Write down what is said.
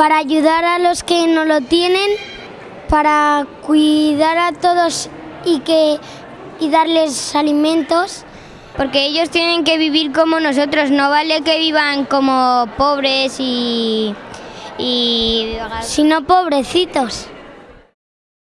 para ayudar a los que no lo tienen, para cuidar a todos y que y darles alimentos. Porque ellos tienen que vivir como nosotros, no vale que vivan como pobres y... y... sino pobrecitos.